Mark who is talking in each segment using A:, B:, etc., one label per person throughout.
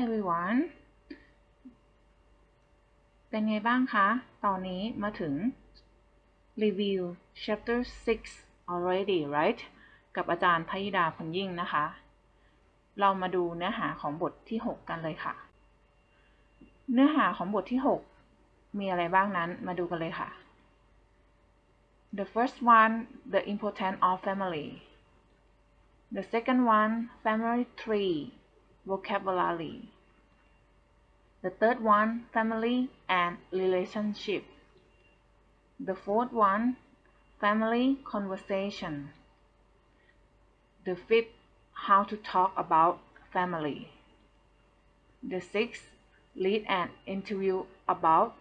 A: everyone เป็นไงบ้างคะ ตอนนี้มาถึง review chapter 6 already right กับอาจารย์พยิดาพลยิ่งนะคะ เรามาดูเนื้อหาของบทที่ 6 กันเลยค่ะ เนื้อหาของบทที่ 6 มีอะไรบ้างนั้นมาดูกันเลยค่ะ The first one the importance of family The second one family tree vocabulary The third one family and relationship. The fourth one family conversation. The fifth how to talk about family. The sixth lead an interview about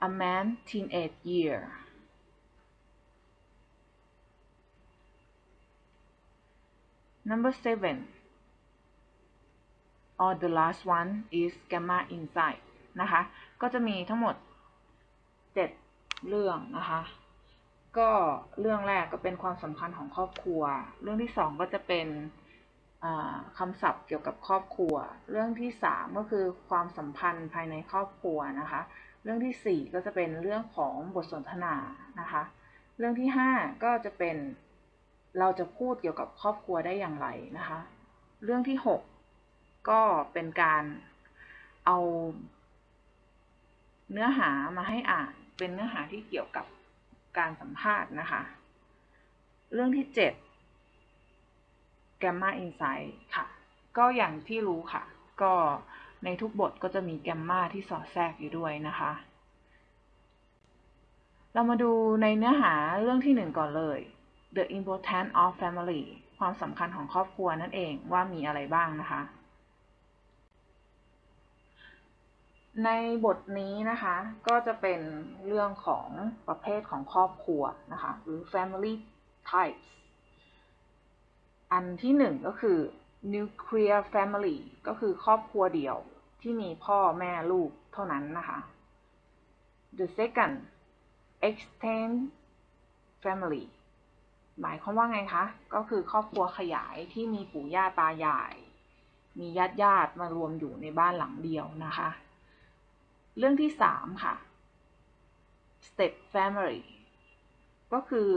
A: a man teenage year. Number seven or the last one is gamma insight นะคะ ก็จะมีทั้งหมด 7 เรื่องนะคะ ก็เรื่องแรกก็เป็นความสัมพันธ์ของครอบครัว เรื่องที่ 2 ก็จะเป็นคำศัพท์เกี่ยวกับครอบครัว เรื่องที่ 3 ก็คือความสัมพันธ์ภายในครอบครัวนะคะ เรื่องที่ 4 ก็จะเป็นเรื่องของบทสนทนานะคะ เรื่องที่ 5 ก็จะเป็นเราจะพูดเกี่ยวกับครอบครัวได้อย่างไรนะคะ เรื่องที่ 6 ก็เป็นการเอา เนื้อหามาให้อ่านเป็นเนื้อหาที่เกี่ยวกับการสัมภาษณ์นะคะ เรื่องที่ 7 Gamma Insight ค่ะ ก็อย่างที่รู้ค่ะ ก็ในทุกบทก็จะมีแกมมาที่สอดแทรกอยู่ด้วยนะคะ เรามาดูในเนื้อหาเรื่องที่1ก่อนเลย The importance of family ความสำคัญของครอบครัวนั่นเองว่ามีอะไรบ้างนะคะ ในบทนี้นะคะก็จะเป็นเรื่องของประเภทของครอบครัวนะคะหรือ family types อันที่หนึ่งก็คือ nuclear family ก็คือครอบครัวเดี่ยวที่มีพ่อแม่ลูกเท่านั้นนะคะ the second extended family หมายความว่าไงคะ ก็คือครอบครัวขยายที่มีปู่ย่าตายาย มีญาติญาติมารวมอยู่ในบ้านหลังเดียวนะคะ เรื่องที่สามค่ะ step family ก็คือ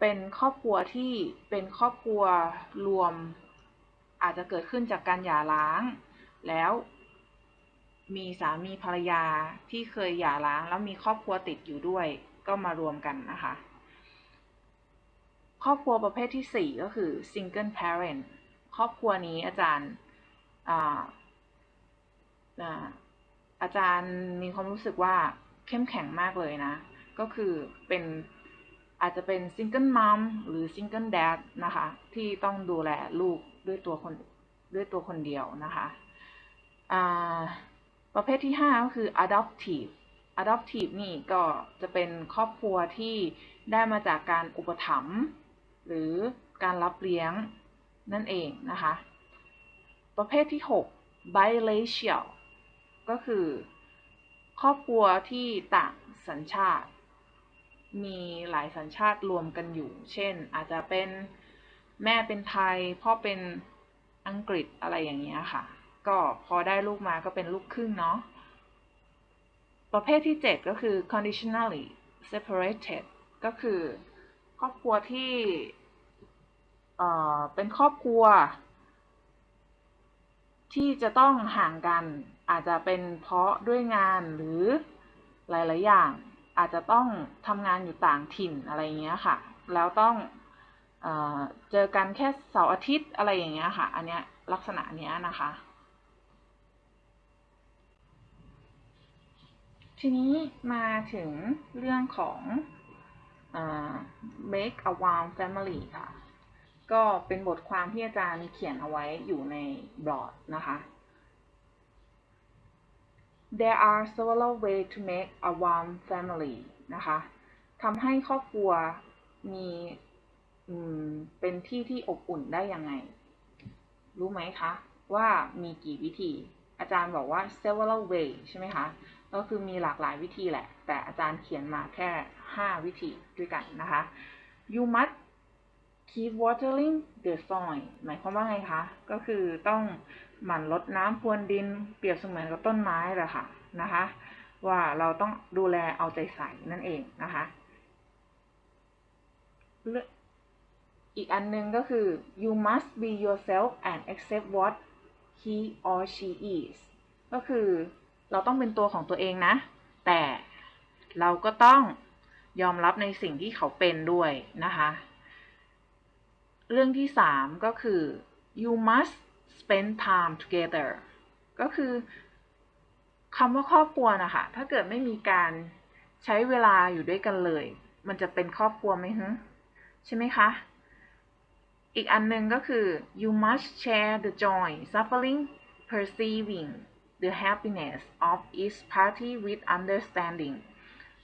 A: เป็นครอบครัวที่เป็นครอบครัวรวม อาจจะเกิดขึ้นจากการหย่าร้าง แล้วมีสามีภรรยาที่เคยหย่าร้าง แล้วมีครอบครัวติดอยู่ด้วย ก็มารวมกันนะคะ ครอบครัวประเภทที่ 4 ก็คือ single parent ครอบครัวนี้อาจารย์ อาจารย์มีความรู้สึกว่าเข้มแข็งมากเลยนะ ก็คือเป็นอาจจะเป็น single mum หรือ single dadนะคะ ที่ต้องดูแลลูกด้วยตัวคนด้วยตัวคนเดียวนะคะประเภทที่ 5 ก็คือ adoptive adoptive นี่ก็จะเป็นครอบครัวที่ได้มาจากการอุปถัมภ์หรือการรับเลี้ยงนั่นเองนะคะ ประเภทที่ 6 biracial ก็คือ ครอบครัวที่ต่างสัญชาติ มีหลายสัญชาติรวมกันอยู่ เช่น อาจจะเป็นแม่เป็นไทย พ่อเป็นอังกฤษอะไรอย่างเงี้ยค่ะ ก็พอได้ลูกมาก็เป็นลูกครึ่งเนาะประเภทที่ 7 ก็คือ conditionally separated ก็คือครอบครัวที่เอ่อเป็นครอบครัว ที่จะต้องห่างกัน อาจจะเป็นเพราะด้วยงานหรือหลาย ๆ อย่าง อาจจะต้องทำงานอยู่ต่างถิ่นอะไรเงี้ยค่ะ แล้วต้องเอเจอกันแค่เสาร์อาทิตย์อะไรอย่างเงี้ยค่ะ อันเนี้ยลักษณะเนี้ยนะคะ ทีนี้มาถึงเรื่องของ make a warm family ค่ะ ก็เป็นบทความที่อาจารย์เขียนเอาไว้อยู่ในบล็อกนะคะ There are several ways to make a warm family นะคะทำให้ครอบครัวมีเป็นที่ที่อบอุ่นได้ยังไง รู้ไหมคะ ว่ามีกี่วิธี อาจารย์บอกว่า several way ใช่ไหมคะ ก็คือมีหลากหลายวิธีแหละ แต่อาจารย์เขียนมาแค่ 5 วิธีด้วยกันนะคะ you must keep watering the soil หมายความว่าไงคะ ก็คือต้อง หมั่นรดน้ำพรวนดิน เปรียบเสมือนกับต้นไม้แหละค่ะนะคะ ว่าเราต้องดูแลเอาใจใส่นั่นเองนะคะอีกอันหนึงก็คือ you must be yourself and accept what he or she is ก็คือเราต้องเป็นตัวของตัวเองนะ แต่เราก็ต้องยอมรับในสิ่งที่เขาเป็นด้วยนะคะ เรื่องที่สามก็คือ you must spend time together ก็คือคำว่าครอบครัวนะคะถ้าเกิดไม่มีการใช้เวลาอยู่ด้วยกันเลย มันจะเป็นครอบครัวไหมฮึใช่ไหมคะ อีกอันหนึ่งก็คือ you must share the joy suffering perceiving the happiness of each party with understanding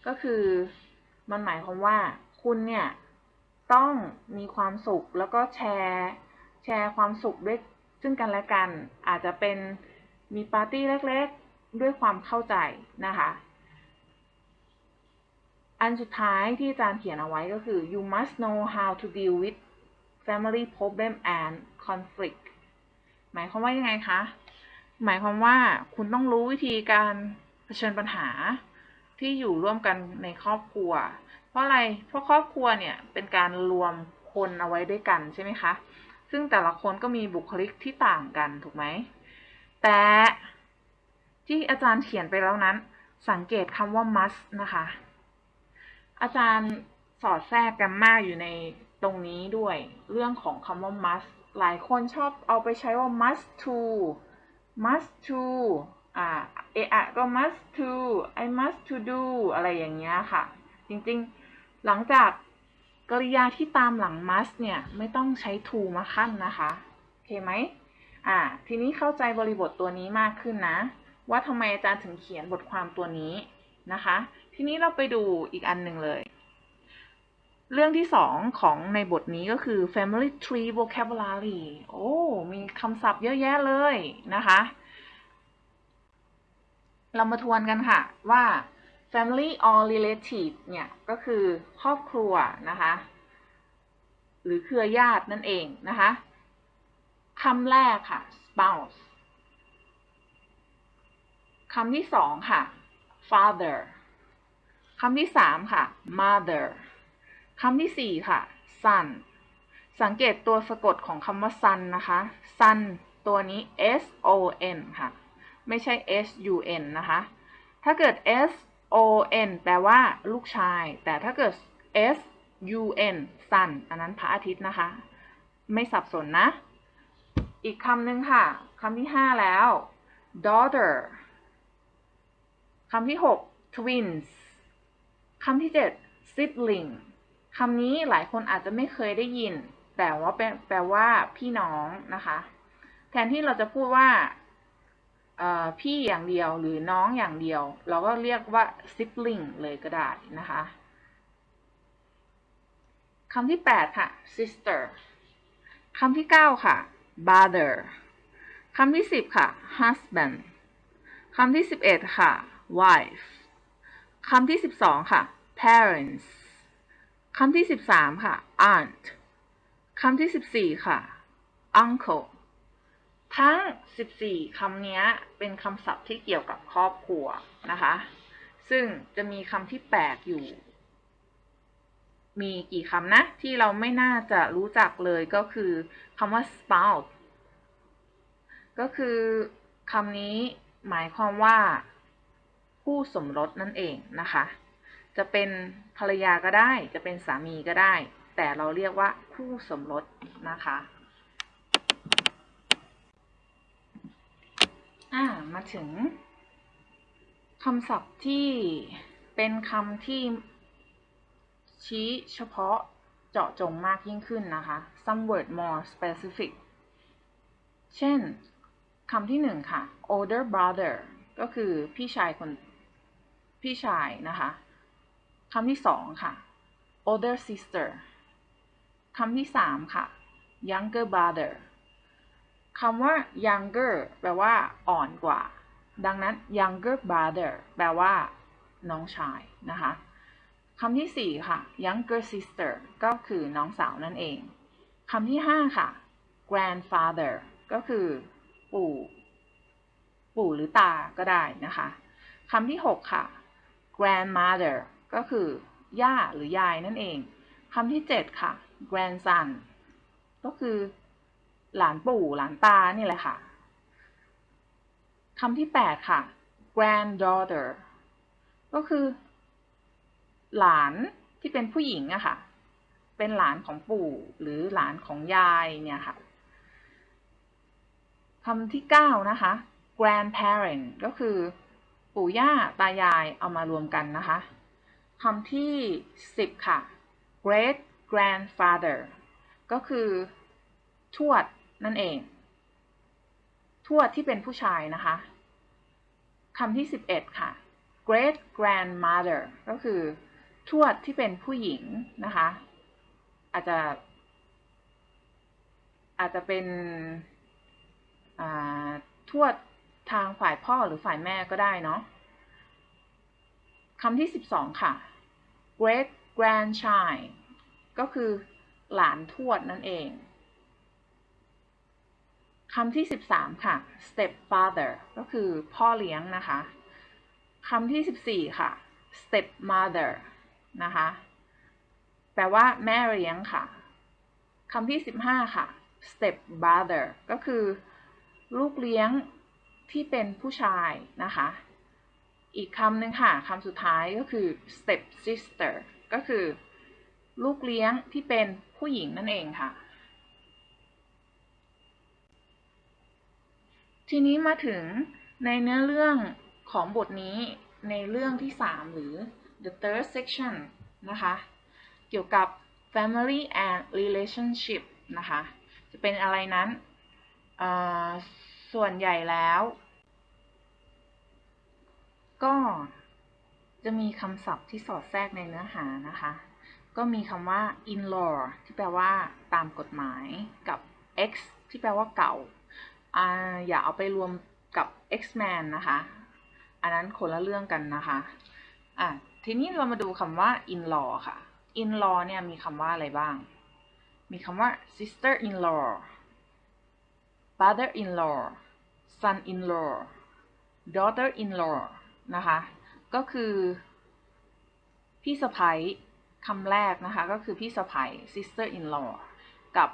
A: ก็คือมันหมายความว่าคุณเนี่ย ต้องมีความสุขแล้วก็แชร์ แชร์ความสุขด้วย ซึ่งกันและกันอาจจะเป็นมีปาร์ตี้เล็กๆ ด้วยความเข้าใจนะคะ อันสุดท้ายที่อาจารย์เขียนเอาไว้ก็คือ you must know how to deal with family problem and conflict หมายความว่ายังไงคะ หมายความว่าคุณต้องรู้วิธีการเผชิญปัญหาที่อยู่ร่วมกันในครอบครัว เพราะอะไร เพราะครอบครัวเนี่ยเป็นการรวมคนเอาไว้ด้วยกันใช่ไหมคะ ซึ่งแต่ละคนก็มีบุคลิกที่ต่างกันถูกไหม แต่ที่อาจารย์เขียนไปแล้วนั้น สังเกตคำว่า must นะคะ อาจารย์สอดแทรกกันมากอยู่ในตรงนี้ด้วยเรื่องของคำว่า must หลายคนชอบเอาไปใช้ว่า must to must to อ่าเอะอะก็ must to I must to do อะไรอย่างเงี้ยค่ะ จริงๆ หลังจาก กริยาที่ตามหลัง must เนี่ยไม่ต้องใช้ to มาขั้นนะคะโอเคไหมอ่าทีนี้เข้าใจบริบทตัวนี้มากขึ้นนะ ว่าทำไมอาจารย์ถึงเขียนบทความตัวนี้นะคะ ทีนี้เราไปดูอีกอันหนึ่งเลย เรื่องที่สองของในบทนี้ก็คือ family tree vocabulary โอ้ มีคำศัพท์เยอะแยะเลยนะคะ เรามาทวนกันค่ะว่า family or relative เนี่ยก็คือครอบครัวนะคะหรือเครือญาตินั่นเองนะคะคำแรกค่ะ spouse คำที่สองค่ะ father คำที่สามค่ะ mother คำที่สี่ค่ะ son สังเกตตัวสะกดของคำว่า son นะคะ son ตัวนี้ s o n ค่ะ ไม่ใช่ s u n นะคะ ถ้าเกิด s o n แปลว่าลูกชาย แต่ถ้าเกิด s u n son อันนั้นพระอาทิตย์นะคะ ไม่สับสนนะ อีกคำหนึ่งค่ะคำที่ห้าแล้ว daughter คำที่หก twins คำที่เจ็ด sibling คำนี้หลายคนอาจจะไม่เคยได้ยิน แต่ว่าเป็นแปลว่าพี่น้องนะคะ แทนที่เราจะพูดว่า พี่อย่างเดียวหรือน้องอย่างเดียว เราก็เรียกว่า sibling เลยก็ได้นะคะคำที่ 8 ค่ะ sister คำที่ 9 ค่ะ brother คำที่ 10 ค่ะ husband คำที่ 11 ค่ะ wife คำที่ 12 ค่ะ parents คำที่ 13 ค่ะ aunt คำที่ 14 ค่ะ uncle ทั้ง 14 คำนี้เป็นคำศัพท์ที่เกี่ยวกับครอบครัวนะคะ ซึ่งจะมีคำที่แปลกอยู่ มีกี่คำนะ ที่เราไม่น่าจะรู้จักเลยก็คือคำว่า spouse ก็คือคำนี้หมายความว่าคู่สมรสนั่นเองนะคะ จะเป็นภรรยาก็ได้ จะเป็นสามีก็ได้ แต่เราเรียกว่าคู่สมรสนะคะ อ่ามาถึงคำศัพท์ที่เป็นคำที่ชี้เฉพาะเจาะจงมากยิ่งขึ้นนะคะ some word more specific เช่นคำที่หนึ่งค่ะ older brother ก็คือพี่ชายคนพี่ชายนะคะคำที่สองค่ะ older sister คำที่สามค่ะ younger brother คำว่า younger แปลว่า อ่อนกว่า ดังนั้น younger brother แปลว่า น้องชายนะคะคำที่สี่ค่ะ younger sister ก็คือน้องสาวนั่นเองคำที่ห้าค่ะ grandfather ก็คือ ปู่ ปู่หรือตาก็ได้นะคะคำที่หกค่ะ grandmother ก็คือย่าหรือยายนั่นเองคำที่เจ็ดค่ะ grandson ก็คือ หลานปู่หลานตานี่แหละค่ะคำที่แปดค่ะ granddaughter ก็คือ หลานที่เป็นผู้หญิงอะค่ะ เป็นหลานของปู่หรือหลานของยายเนี่ยค่ะคำที่เก้านะคะ grandparent ก็คือ ปู่ย่าตายายเอามารวมกันนะคะคำที่สิบค่ะ great grandfather ก็คือ ทวด นั่นเอง ทวดที่เป็นผู้ชายนะคะคำที่สิบเอ็ดค่ะ great grandmother ก็คือทวดที่เป็นผู้หญิงนะคะ อาจจะ อาจจะเป็นทวดทางฝ่ายพ่อหรือฝ่ายแม่ก็ได้เนาะคำที่สิบสองค่ะ great grandchild ก็คือหลานทวดนั่นเอง คำที่สิบสามค่ะ stepfather ก็คือพ่อเลี้ยงนะคะคำที่สิบสี่ค่ะ stepmother นะคะ แปลว่าแม่เลี้ยงค่ะคำที่สิบห้าค่ะ stepbrother ก็คือ ลูกเลี้ยงที่เป็นผู้ชายนะคะ อีกคำหนึ่งค่ะคำสุดท้ายก็คือ step sister ก็คือ ลูกเลี้ยงที่เป็นผู้หญิงนั่นเองค่ะ ทีนี้มาถึงในเนื้อเรื่องของบทนี้ในเรื่องที่ 3 หรือ the third section นะคะ เกี่ยวกับ family and relationship นะคะ จะเป็นอะไรนั้น ส่วนใหญ่แล้ว ก็จะมีคำศัพท์ที่สอดแทรกในเนื้อหานะคะ ก็มีคำว่า in law ที่แปลว่าตามกฎหมายกับ ex ที่แปลว่าเก่า อย่าเอาไปรวมกับ X-Man นะคะ อันนั้นคนละเรื่องกันนะคะอะทีนี้เรามาดูคำว่า in law ค่ะ in law เนี่ยมีคำว่าอะไรบ้าง มีคำว่า sister in law brother in law son in law daughter in law นะคะ ก็คือพี่สะพ้คำแรกนะคะ ก็คือพี่สะพ้ sister in law กับ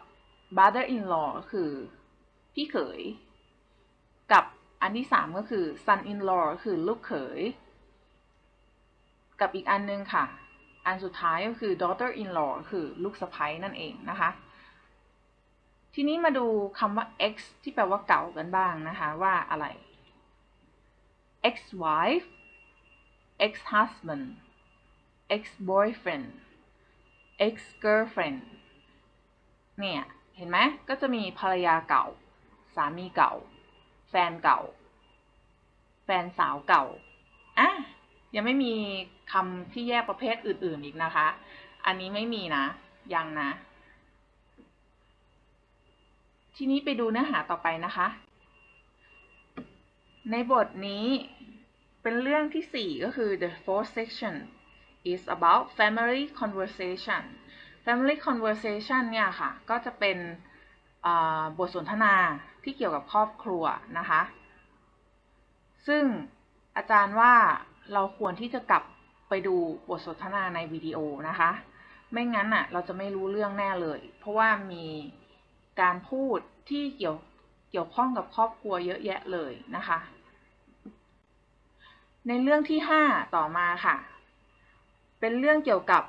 A: brother in law ก็คือ พี่เขย กับอันที่สามก็คือ son in law คือลูกเขย กับอีกอันนึงค่ะ อันสุดท้ายก็คือ daughter in law คือลูกสะใภ้นั่นเองนะคะ ทีนี้มาดูคำว่า ex ที่แปลว่าเก่ากันบ้างนะคะ ว่าอะไร ex wife ex husband ex boyfriend ex girlfriend เนี่ย เห็นไหมก็จะมีภรรยาเก่า สามีเก่า แฟนเก่า แฟนสาวเก่าอะยังไม่มีคำที่แยกประเภทอื่น ๆอีกนะคะ อันนี้ไม่มีนะ ยังนะ ทีนี้ไปดูเนื้อหาต่อไปนะคะ ในบทนี้เป็นเรื่องที่ 4 ก็คือ the fourth section is about family conversation family conversation เนี่ยค่ะ ก็จะเป็น บทสนทนาที่เกี่ยวกับครอบครัวนะคะ ซึ่งอาจารย์ว่าเราควรที่จะกลับไปดูบทสนทนาในวิดีโอนะคะ ไม่งั้นอะเราจะไม่รู้เรื่องแน่เลย เพราะว่ามีการพูดที่เกี่ยวเกี่ยวข้องกับครอบครัวเยอะแยะเลยนะคะ ในเรื่องที่ 5 ต่อมาค่ะ เป็นเรื่องเกี่ยวกับ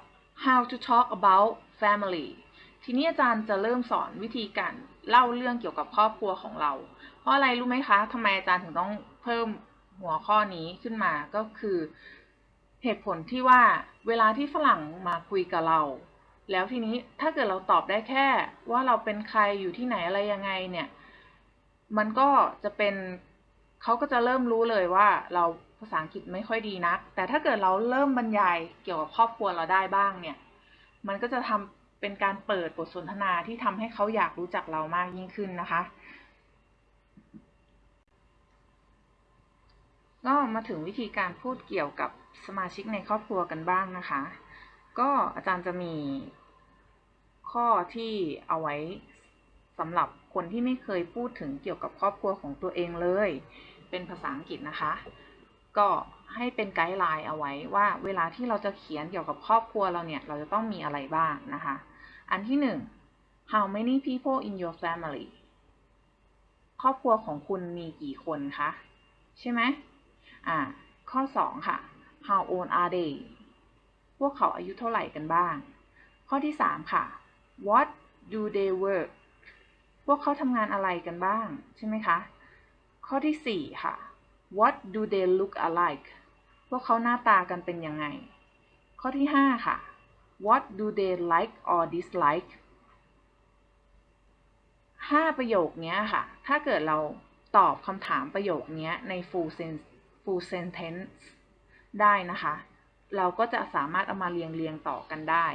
A: how to talk about family ทีนี้อาจารย์จะเริ่มสอนวิธีการเล่าเรื่องเกี่ยวกับครอบครัวของเรา เพราะอะไรรู้ไหมคะทำไมอาจารย์ถึงต้องเพิ่มหัวข้อนี้ขึ้นมาก็คือ เหตุผลที่ว่าเวลาที่ฝรั่งมาคุยกับเรา แล้วทีนี้ถ้าเกิดเราตอบได้แค่ ว่าเราเป็นใครอยู่ที่ไหนอะไรยังไงเนี่ย มันก็จะเป็นเขาก็จะเริ่มรู้เลยว่าเราภาษาอังกฤษไม่ค่อยดีนัก แต่ถ้าเกิดเราเริ่มบรรยายเกี่ยวกับครอบครัวเราได้บ้างเนี่ย มันก็จะทำ เป็นการเปิดบทสนทนาที่ทำให้เขาอยากรู้จักเรามากยิ่งขึ้นนะคะก็มาถึงวิธีการพูดเกี่ยวกับสมาชิกในครอบครัวกันบ้างนะคะ ก็อาจารย์จะมีข้อที่เอาไว้สำหรับคนที่ไม่เคยพูดถึงเกี่ยวกับครอบครัวของตัวเองเลย เป็นภาษาอังกฤษนะคะ ก็ให้เป็นไกด์ไลน์เอาไว้ว่าเวลาที่เราจะเขียนเกี่ยวกับครอบครัวเราเนี่ย เราจะต้องมีอะไรบ้างนะคะ อันที่หนึ่ง how many people in your family ครอบครัวของคุณมีกี่คนคะ ใช่ไหมอ่า ข้อสองค่ะ how old are they พวกเขาอายุเท่าไหร่กันบ้าง ข้อที่สามค่ะ what do they work พวกเขาทำงานอะไรกันบ้าง ใช่ไหมคะ ข้อที่สี่ค่ะ what do they look alike พวกเขาหน้าตากันเป็นยังไง ข้อที่ห้าค่ะ what do they like or dislike ห้าประโยคนี้ค่ะ ถ้าเกิดเราตอบคำถามประโยคนี้ใน full sen- full sentence ได้นะคะ เราก็จะสามารถเอามาเรียงเรียงต่อกันได้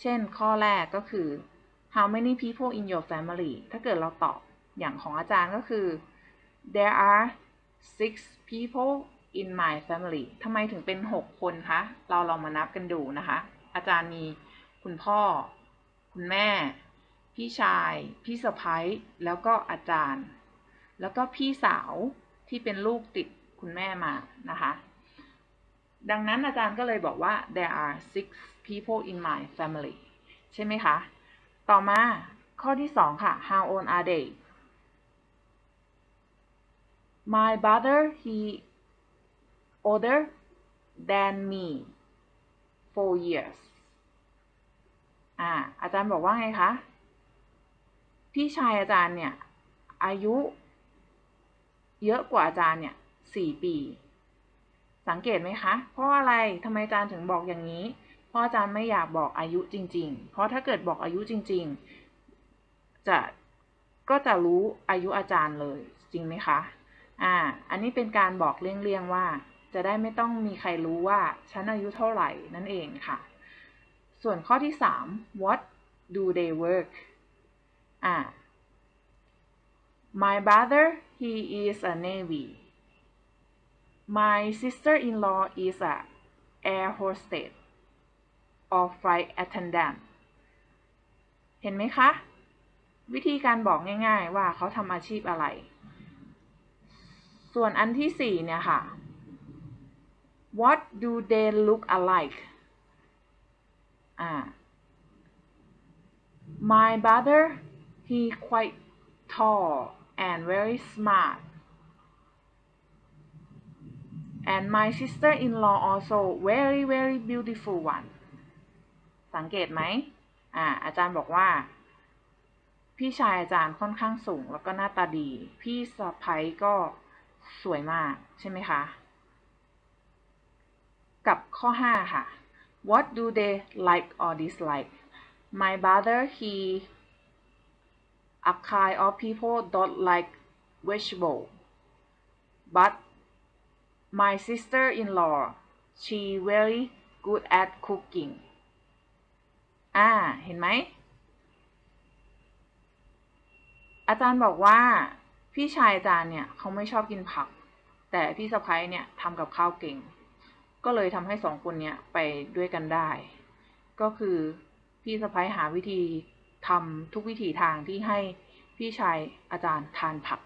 A: เช่น ข้อแรกก็คือ how many people in your family ถ้าเกิดเราตอบอย่างของอาจารย์ก็คือ there are six people in my family ทำไมถึงเป็น 6 คนคะ เราลองมานับกันดูนะคะ อาจารย์มีคุณพ่อ คุณแม่ พี่ชาย พี่สะพ้ายแล้วก็อาจารย์ แล้วก็พี่สาวที่เป็นลูกติดคุณแม่มานะคะ ดังนั้นอาจารย์ก็เลยบอกว่า there are six people in my family ใช่ไหมคะ ต่อมาข้อที่สองค่ะ how old are they my brother he older than me four years อ่าอาจารย์บอกว่าไงคะ พี่ชายอาจารย์เนี่ย อายุ เยอะกว่าอาจารย์เนี่ยสี่ปี สังเกตไหมคะ เพราะอะไรทำไมอาจารย์ถึงบอกอย่างนี้ เพราะอาจารย์ไม่อยากบอกอายุจริง ๆ เพราะถ้าเกิดบอกอายุจริง ๆ จะก็จะรู้อายุอาจารย์เลยจริงไหมคะ อ่า อันนี้เป็นการบอกเลี่ยงๆว่า จะได้ไม่ต้องมีใครรู้ว่าฉันอายุเท่าไหร่นั่นเองค่ะ ส่วนข้อที่สาม what do they work อ่า my brother he is a navy my sister-in-law is a air hostess or flight attendant เห็นไหมคะ วิธีการบอกง่ายๆว่าเขาทำอาชีพอะไร ส่วนอันที่สี่เนี่ยค่ะ what do they look alike อ่า my brother he quite tall and very smart and my sister-in-law also very very beautiful one สังเกตไหมอ่า อาจารย์บอกว่า พี่ชายอาจารย์ค่อนข้างสูงแล้วก็หน้าตาดี พี่สะพ้ยก็สวยมาก ใช่ไหมคะ กับข้อ 5 ค่ะ what do they like or dislike my brother he a kind of people don't like vegetable but my sister-in-law she very good at cooking อ่า เห็นไหม อาจารย์บอกว่าพี่ชายอาจารย์เนี่ย เขาไม่ชอบกินผัก แต่พี่สะพ้ยเนี่ยทำกับข้าวเก่ง ก็เลยทำให้สองคนเนี่ยไปด้วยกันได้ ก็คือพี่สะพ้ยหาวิธีทำทุกวิถีทางที่ให้พี่ชายอาจารย์ทานผัก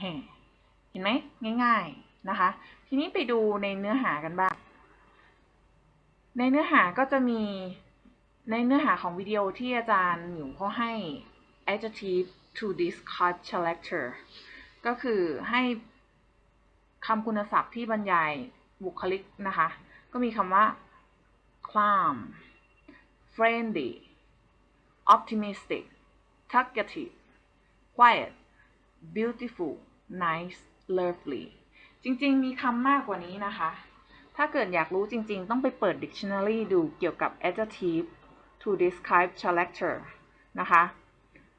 A: แห่เห็นไหมง่าย ๆนะคะ ทีนี้ไปดูในเนื้อหากันบ้าง ในเนื้อหาก็จะมีในเนื้อหาของวิดีโอที่อาจารย์หมิวเขาให้ adjective to describe character ก็คือให้คำคุณศัพท์ที่บรรยาย บุคลิกนะคะ ก็มีคำว่า calm friendly optimistic talkative quiet beautiful nice lovely จริง ๆ มีคำมากกว่านี้นะคะ ถ้าเกิดอยากรู้จริง ๆ ต้องไปเปิด dictionary ดูเกี่ยวกับ adjective to describe character นะคะ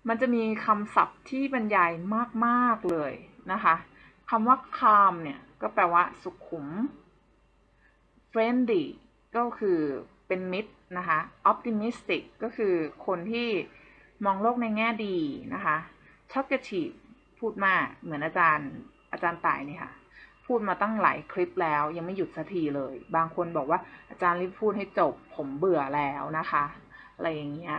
A: มันจะมีคำศัพท์ที่บรรยายมาก ๆ เลยนะคะ คำว่า calm เนี่ย ก็แปลว่าสุขุม friendly ก็คือเป็นมิตรนะคะ optimistic ก็คือคนที่มองโลกในแง่ดีนะคะ talkative พูดมากเหมือนอาจารย์อาจารย์ต่ายนี่ค่ะ พูดมาตั้งหลายคลิปแล้ว ยังไม่หยุดสักทีเลย บางคนบอกว่าอาจารย์รีบพูดให้จบผมเบื่อแล้วนะคะ อะไรอย่างเงี้ย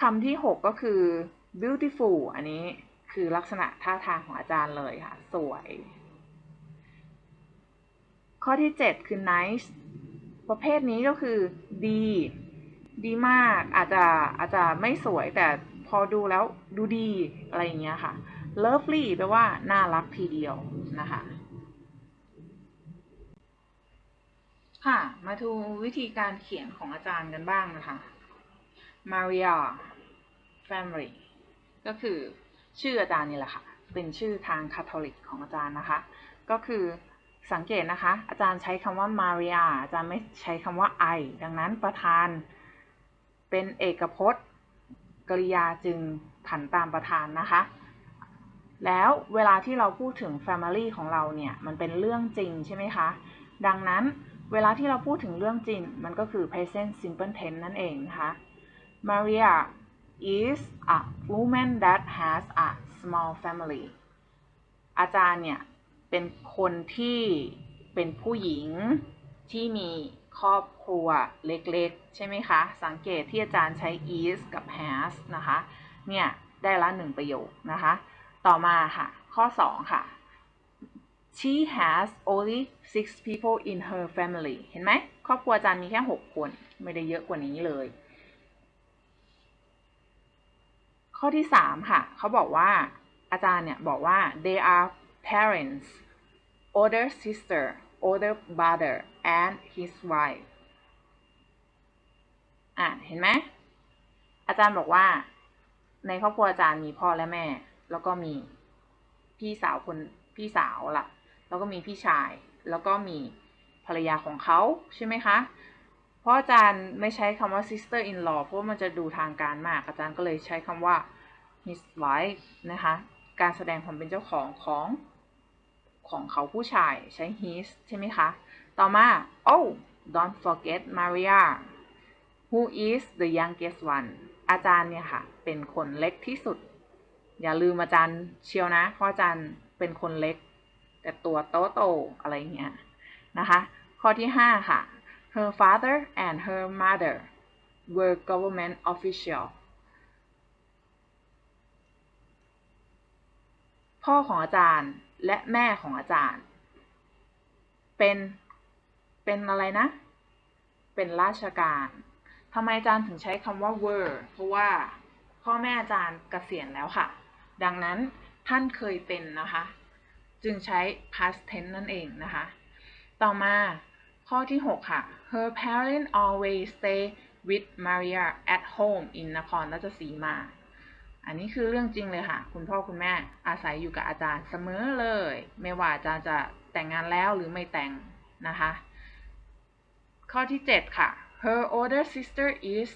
A: คำที่ 6 ก็คือ beautiful อันนี้คือลักษณะท่าทางของอาจารย์เลยค่ะ สวย ข้อที่ 7 คือ nice ประเภทนี้ก็คือดี ดีมาก อาจจะอาจจะไม่สวยแต่พอดูแล้วดูดีอะไรอย่างเงี้ยค่ะ lovely แปลว่าน่ารักทีเดียวนะคะ ค่ะ มาดูวิธีการเขียนของอาจารย์กันบ้างนะคะ Maria Family ก็คือชื่ออาจารย์นี่แหละค่ะ เป็นชื่อทางคาทอลิกของอาจารย์นะคะ ก็คือ สังเกตนะคะ อาจารย์ใช้คำว่า Maria อาจารย์ไม่ใช้คำว่า I ดังนั้นประธานเป็นเอกพจน์ กริยาจึงผันตามประธานนะคะ แล้วเวลาที่เราพูดถึง Family ของเราเนี่ยมันเป็นเรื่องจริงใช่ไหมคะ ดังนั้นเวลาที่เราพูดถึงเรื่องจริง มันก็คือ present simple tense นั่นเองนะคะ Maria is a woman that has a small family อาจารย์เนี่ย เป็นคนที่เป็นผู้หญิงที่มีครอบครัวเล็กๆ ใช่ไหมคะ สังเกตที่อาจารย์ใช้ is กับ has นะคะ เนี่ย ได้ละหนึ่งประโยคนะคะ ต่อมาค่ะ ข้อ 2 ค่ะ she has only six people in her family เห็นไหม ครอบครัวอาจารย์มีแค่ 6 คน ไม่ได้เยอะกว่านี้เลย ข้อที่ 3 ค่ะ เขาบอกว่าอาจารย์เนี่ย บอกว่า they are parents older sister older brother and his wife อะเห็นไหมอาจารย์บอกว่า ในครอบครัวอาจารย์มีพ่อและแม่ แล้วก็มีพี่สาวคนพี่สาวล่ะ แล้วก็มีพี่ชาย แล้วก็มีภรรยาของเขาใช่ไหมคะ เพราะอาจารย์ไม่ใช้คำว่า sister in law เพราะมันจะดูทางการมาก อาจารย์ก็เลยใช้คำว่า his wife นะคะ การแสดงความเป็นเจ้าของของ ของเขาผู้ชายใช้ his ใช่ไหมคะ ต่อมา oh don't forget Maria who is the youngest one อาจารย์เนี่ยค่ะ เป็นคนเล็กที่สุด อย่าลืมอาจารย์เชียวนะ เพราะอาจารย์เป็นคนเล็ก แต่ตัวโตโตอะไรเงี้ยนะคะ ข้อที่ 5 ค่ะ her father and her mother were government official พ่อของอาจารย์ และแม่ของอาจารย์ เป็นเป็นอะไรนะ เป็นราชการทำไมอาจารย์ถึงใช้คำว่า were เพราะว่าพ่อแม่อาจารย์เกษียณแล้วค่ะ ดังนั้นท่านเคยเป็นนะคะ จึงใช้ past tense นั่นเองนะคะ ต่อมาข้อที่ 6 ค่ะ her parents always stay with Maria at home in นครราชสีมา อันนี้คือเรื่องจริงเลยค่ะ คุณพ่อคุณแม่อาศัยอยู่กับอาจารย์เสมอเลย ไม่ว่าอาจารย์จะแต่งงานแล้วหรือไม่แต่งนะคะ ข้อที่ 7 ค่ะ her older sister is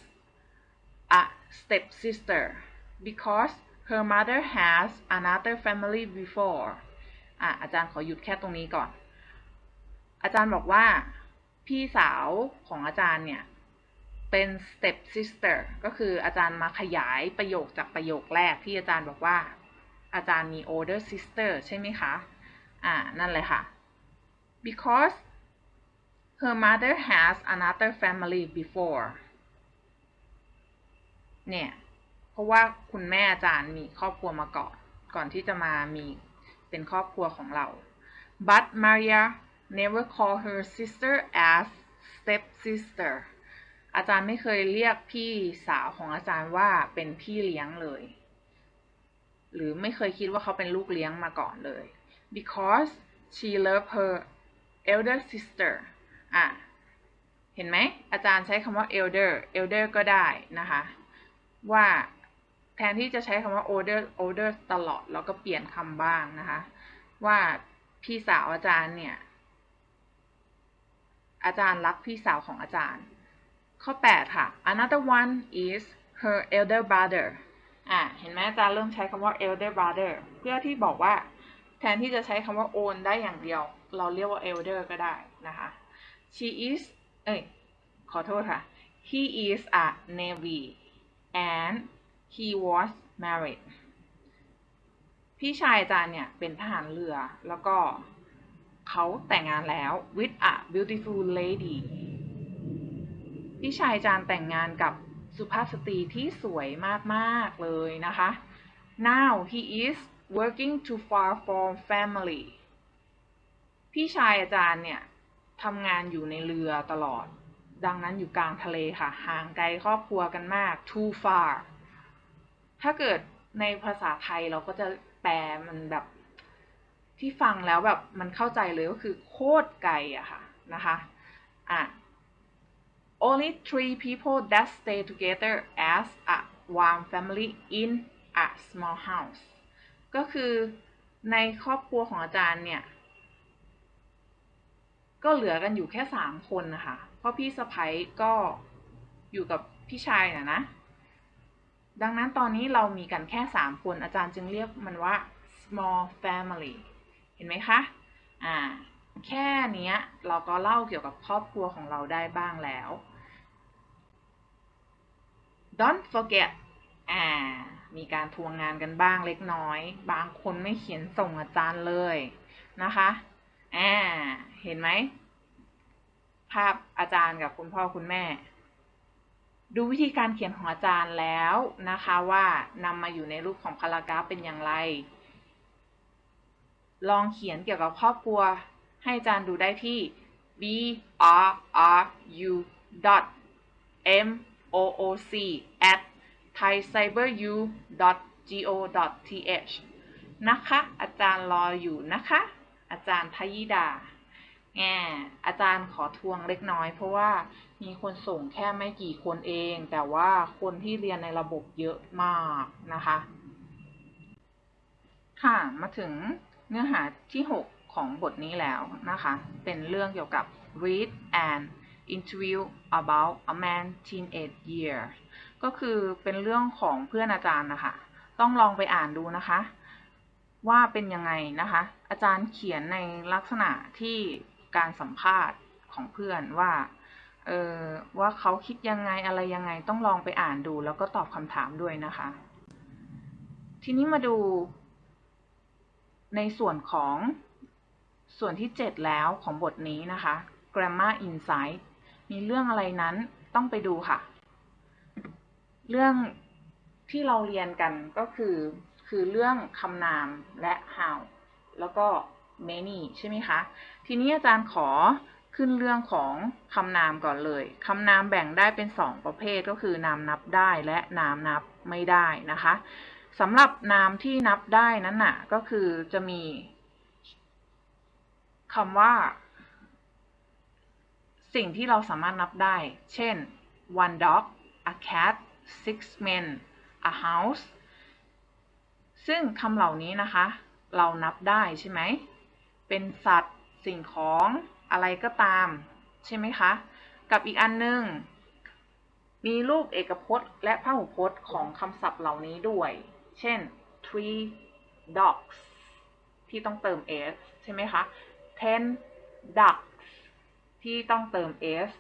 A: a stepsister because her mother has another family before อะอาจารย์ขอหยุดแค่ตรงนี้ก่อน อาจารย์บอกว่าพี่สาวของอาจารย์เนี่ย เป็น step sister ก็คืออาจารย์มาขยายประโยคจากประโยคแรกที่อาจารย์บอกว่า อาจารย์มี older sister ใช่ไหมคะ อ่า นั่นเลยค่ะ because her mother has another family before เนี่ย เพราะว่าคุณแม่อาจารย์มีครอบครัวมาก่อน ก่อนที่จะมามีเป็นครอบครัวของเรา but Maria never call her sister as step sister อาจารย์ไม่เคยเรียกพี่สาวของอาจารย์ว่าเป็นพี่เลี้ยงเลย หรือไม่เคยคิดว่าเขาเป็นลูกเลี้ยงมาก่อนเลย because she loved her elder sister อะ เห็นไหม อาจารย์ใช้คำว่า elder elder ก็ได้นะคะ ว่าแทนที่จะใช้คำว่า older older ตลอด แล้วก็เปลี่ยนคำบ้างนะคะ ว่าพี่สาวอาจารย์เนี่ย อาจารย์รักพี่สาวของอาจารย์ ข้อ 8 ค่ะ another one is her elder brother อะ เห็นไหมอาจารย์เริ่มใช้คำว่า elder brother เพื่อที่บอกว่าแทนที่จะใช้คำว่า own ได้อย่างเดียว เราเรียกว่า elder ก็ได้นะคะ she is เอ้ย ขอโทษค่ะ he is a navy and he was married พี่ชายอาจารย์เนี่ย เป็นทหารเรือ แล้วก็เขาแต่งงานแล้ว with a beautiful lady พี่ชายอาจาร์แต่งงานกับสุภาพสตรีที่สวยมากๆเลยนะคะ now he is working too far from family พี่ชายอาจารย์เนี่ยทำงานอยู่ในเรือตลอด ดังนั้นอยู่กลางทะเลค่ะ ห่างไกลครอบครัวกันมาก too far ถ้าเกิดในภาษาไทยเราก็จะแปลมันแบบที่ฟังแล้วแบบมันเข้าใจเลยก็คือโคตรไกลอะค่ะนะคะ อะ only three people that stay together as a one family in a small house ก็คือในครอบครัวของอาจารย์เนี่ย ก็เหลือกันอยู่แค่สามคนนะคะ เพราะพี่สะพ้ยก็อยู่กับพี่ชายนะนะ ดังนั้นตอนนี้เรามีกันแค่สามคนอาจารย์จึงเรียกมันว่า small family เห็นไหมคะ อ่า แค่นี้เราก็เล่าเกี่ยวกับครอบครัวของเราได้บ้างแล้ว don't forget อ่า มีการทวงงานกันบ้างเล็กน้อย บางคนไม่เขียนส่งอาจารย์เลยนะคะอ่าเห็นไหม ภาพอาจารย์กับคุณพ่อคุณแม่ ดูวิธีการเขียนของอาจารย์แล้วนะคะว่านำมาอยู่ในรูปของพารากราฟเป็นอย่างไร ลองเขียนเกี่ยวกับครอบครัว ให้อาจารย์ดูได้ที่ b r r u dot m o o c at thaicyberu dot go dot th นะคะ อาจารย์รออยู่นะคะ อาจารย์ทยิดาแงอาจารย์ขอทวงเล็กน้อย เพราะว่ามีคนส่งแค่ไม่กี่คนเอง แต่ว่าคนที่เรียนในระบบเยอะมากนะคะ ค่ะ มาถึงเนื้อหาที่ 6 ของบทนี้แล้วนะคะ เป็นเรื่องเกี่ยวกับ read and interview about a man teenage year ก็คือเป็นเรื่องของเพื่อนอาจารย์นะคะ ต้องลองไปอ่านดูนะคะ ว่าเป็นยังไงนะคะ อาจารย์เขียนในลักษณะที่การสัมภาษณ์ของเพื่อนว่าเออว่าเขาคิดยังไงอะไรยังไงต้องลองไปอ่านดู แล้วก็ตอบคำถามด้วยนะคะ ทีนี้มาดูในส่วนของ ส่วนที่ 7 แล้วของบทนี้นะคะ grammar insight มีเรื่องอะไรนั้นต้องไปดูค่ะ เรื่องที่เราเรียนกันก็คือ คือเรื่องคำนามและ how แล้วก็ many ใช่ไหมคะ ทีนี้อาจารย์ขอขึ้นเรื่องของคำนามก่อนเลย คำนามแบ่งได้เป็น 2 ประเภทก็คือนามนับได้และนามนับไม่ได้นะคะสำหรับนามที่นับได้นั้นน่ะก็คือจะมี คำว่า สิ่งที่เราสามารถนับได้ เช่น one dog a cat six men a house ซึ่งคำเหล่านี้นะคะ เรานับได้ใช่ไหม เป็นสัตว์สิ่งของอะไรก็ตาม ใช่ไหมคะ กับอีกอันนึงมีรูปเอกพจน์ และพหูพจน์ของคำศัพท์เหล่านี้ด้วย เช่น three dogs ที่ต้องเติม s ใช่ไหมคะ ten ducks ที่ต้องเติม s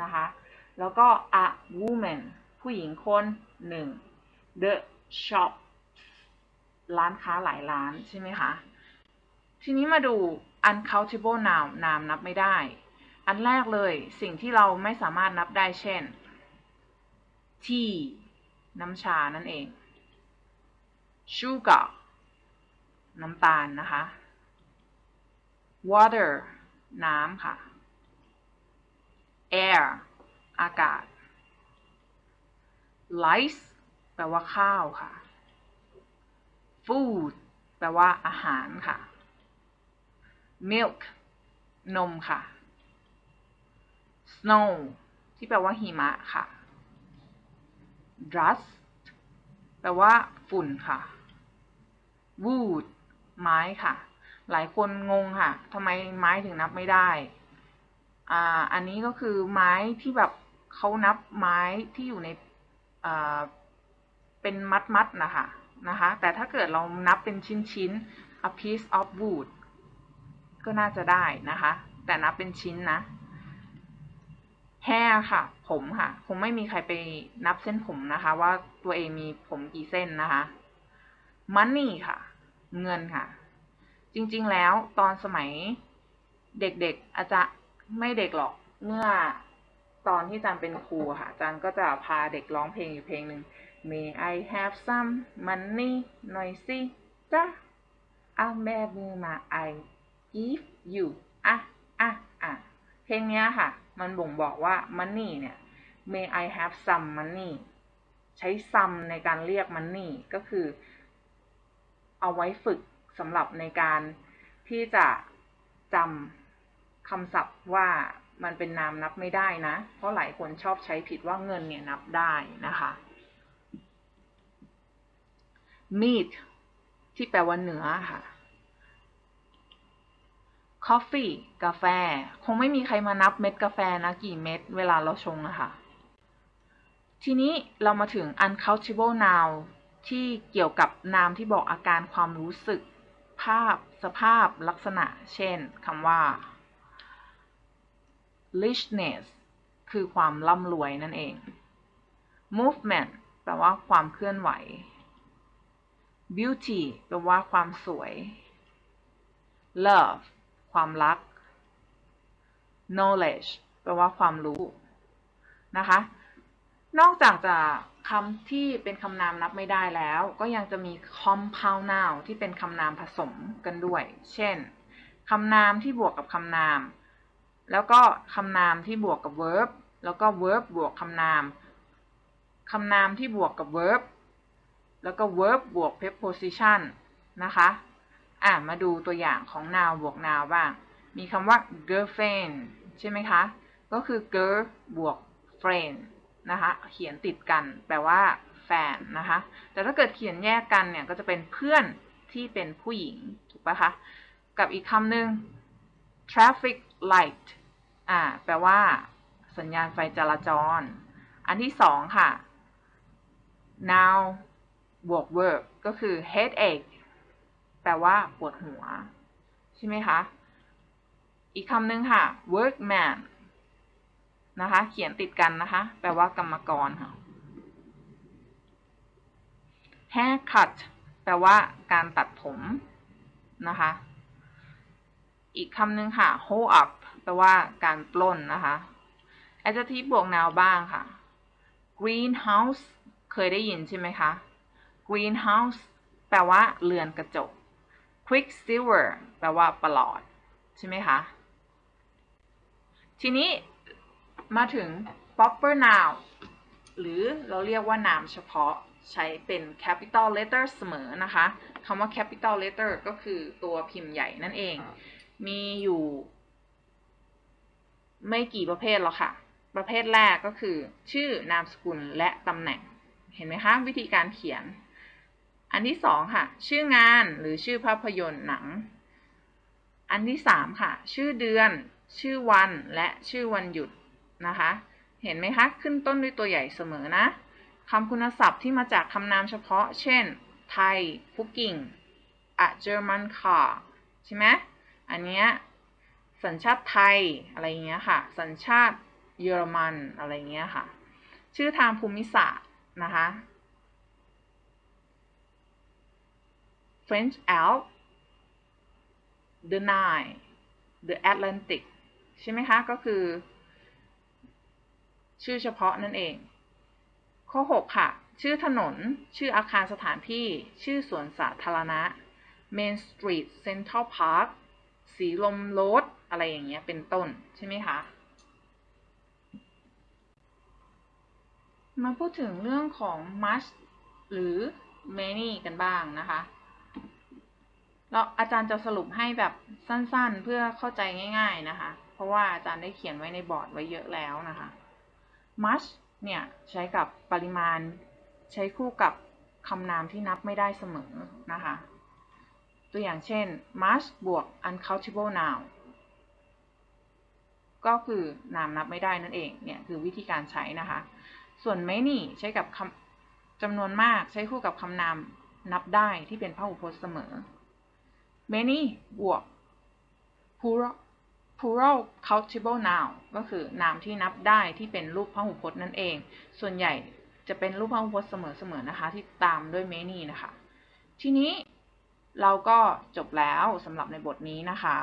A: นะคะ แล้วก็ a woman ผู้หญิงคนหนึ่ง the shop ร้านค้าหลายร้านใช่ไหมคะ ทีนี้มาดู uncountable noun นามนับไม่ได้ อันแรกเลยสิ่งที่เราไม่สามารถนับได้เช่น tea น้ำชานั่นเอง sugar น้ำตาลนะคะ water น้ำค่ะ air อากาศ rice แปลว่าข้าวค่ะ food แปลว่าอาหารค่ะ milk นมค่ะ snow ที่แปลว่าหิมะค่ะ dust แปลว่าฝุ่นค่ะ wood ไม้ค่ะ หลายคนงงค่ะทำไมไม้ถึงนับไม่ได้ อ่า อันนี้ก็คือไม้ที่แบบเขานับไม้ที่อยู่ในอ่าเป็นมัดมัดนะคะนะคะ แต่ถ้าเกิดเรานับเป็นชิ้นชิ้น a piece of wood ก็น่าจะได้นะคะ แต่นับเป็นชิ้นนะ hair ค่ะ ผมค่ะ คงไม่มีใครไปนับเส้นผมนะคะ ว่าตัวเองมีผมกี่เส้นนะคะ money ค่ะ เงินค่ะ จริงๆแล้วตอนสมัยเด็กๆอาจจะไม่เด็กหรอกเมื่อตอนที่อาจารย์เป็นครูค่ะอาจารย์ก็จะพาเด็กร้องเพลงอยู่เพลงหนึ่ง May I have some money หน่อยสิจ้าอะแม่มือมา I give you อะอะอะเพลงเนี้ยค่ะ มันบ่งบอกว่า money เนี่ย May I have some money ใช้ some ในการเรียก money ก็คือ เอาไว้ฝึก สำหรับในการที่จะจำคำศัพท์ว่ามันเป็นนามนับไม่ได้นะ เพราะหลายคนชอบใช้ผิดว่าเงินเนี่ยนับได้นะคะ meat ที่แปลว่าเนื้อค่ะ coffee กาแฟ คงไม่มีใครมานับเม็ดกาแฟนะ กี่เม็ดเวลาเราชงอะคะ ทีนี้เรามาถึง uncountable noun ที่เกี่ยวกับนามที่บอกอาการความรู้สึก ภาพสภาพลักษณะ เช่นคำว่า richness คือความร่ำรวยนั่นเอง movement แปลว่าความเคลื่อนไหว beauty แปลว่าความสวย love ความรัก knowledge แปลว่าความรู้นะคะ นอกจากจะ คำที่เป็นคำนามนับไม่ได้แล้ว ก็ยังจะมี compound noun ที่เป็นคำนามผสมกันด้วย เช่นคำนามที่บวกกับคำนาม แล้วก็คำนามที่บวกกับ verb แล้วก็ verb บวกคำนามคำนามที่บวกกับ verb แล้วก็ verb บวก preposition นะคะ อะ มาดูตัวอย่างของ noun บวก noun บ้าง มีคำว่า girlfriend ใช่ไหมคะ ก็คือ girl บวก friend นะคะเขียนติดกันแปลว่าแฟนนะคะแต่ถ้าเกิดเขียนแยกกันเนี่ยก็จะเป็นเพื่อนที่เป็นผู้หญิงถูกปะคะกับอีกคำหนึ่ง traffic light อ่าแปลว่า สัญญาณไฟจราจร อันที่สองค่ะ now บวก verb ก็คือ headache แปลว่าปวดหัว ใช่ไหมคะ อีกคำหนึ่งค่ะ workman นะคะ เขียนติดกันนะคะ แปลว่ากรรมกรค่ะ haircut แปลว่าการตัดผมนะคะ อีกคำหนึ่งค่ะ hold up แปลว่าการปล้นนะคะ adjective บวก noun บ้างค่ะ greenhouse เคยได้ยินใช่ไหมคะ greenhouse แปลว่าเรือนกระจก quicksilver แปลว่าประหลอด ใช่ไหมคะ ทีนี้ มาถึง proper noun หรือเราเรียกว่านามเฉพาะใช้เป็น capital letter เสมอนะคะคำว่า capital letter ก็คือตัวพิมพ์ใหญ่นั่นเอง มีอยู่ ไม่กี่ประเภทหรอกค่ะ ประเภทแรกก็คือ ชื่อนามสกุลและตำแหน่ง เห็นไหมคะ วิธีการเขียน อันที่สองค่ะ ชื่องานหรือชื่อภาพยนตร์หนัง อันที่สามค่ะ ชื่อเดือน ชื่อวันและชื่อวันหยุด นะคะ เห็นไหมคะ ขึ้นต้นด้วยตัวใหญ่เสมอนะคำคุณศัพท์ที่มาจากคำนามเฉพาะ เช่น ไทย cooking a German car ใช่ไหมอันเนี้ยสัญชาติไทยอะไรเงี้ยค่ะ สัญชาติเยอรมันอะไรเงี้ยค่ะ ชื่อทางภูมิศาสตร์นะคะ French Alps the Nile the Atlantic ใช่ไหมคะ ก็คือ ชื่อเฉพาะนั่นเอง ข้อ 6 ค่ะ ชื่อถนน ชื่ออาคารสถานที่ ชื่อสวนสาธารณะ Main Street Central Park สีลมโรดอะไรอย่างเงี้ย เป็นต้น ใช่ไหมคะ มาพูดถึงเรื่องของ much หรือ many กันบ้างนะคะแล้วอาจารย์จะสรุปให้แบบสั้นๆ เพื่อเข้าใจง่าย ๆนะคะ เพราะว่าอาจารย์ได้เขียนไว้ในบอร์ดไว้เยอะแล้วนะคะ much เนี่ย ใช้กับปริมาณ ใช้คู่กับคำนามที่นับไม่ได้เสมอนะคะ ตัวอย่างเช่น much บวก uncountable noun ก็คือนามนับไม่ได้นั่นเอง เนี่ยคือวิธีการใช้นะคะ ส่วน many ใช้กับคำจำนวนมากใช้คู่กับคำนามนับได้ที่เป็นพหูพจน์เสมอ many บวก plural plural countable noun ก็คือนามที่นับได้ที่เป็นรูปพหูพจน์นั่นเอง ส่วนใหญ่จะเป็นรูปพหูพจน์เสมอๆนะคะ ที่ตามด้วย many นะคะ ทีนี้เราก็จบแล้วสำหรับในบทนี้นะคะ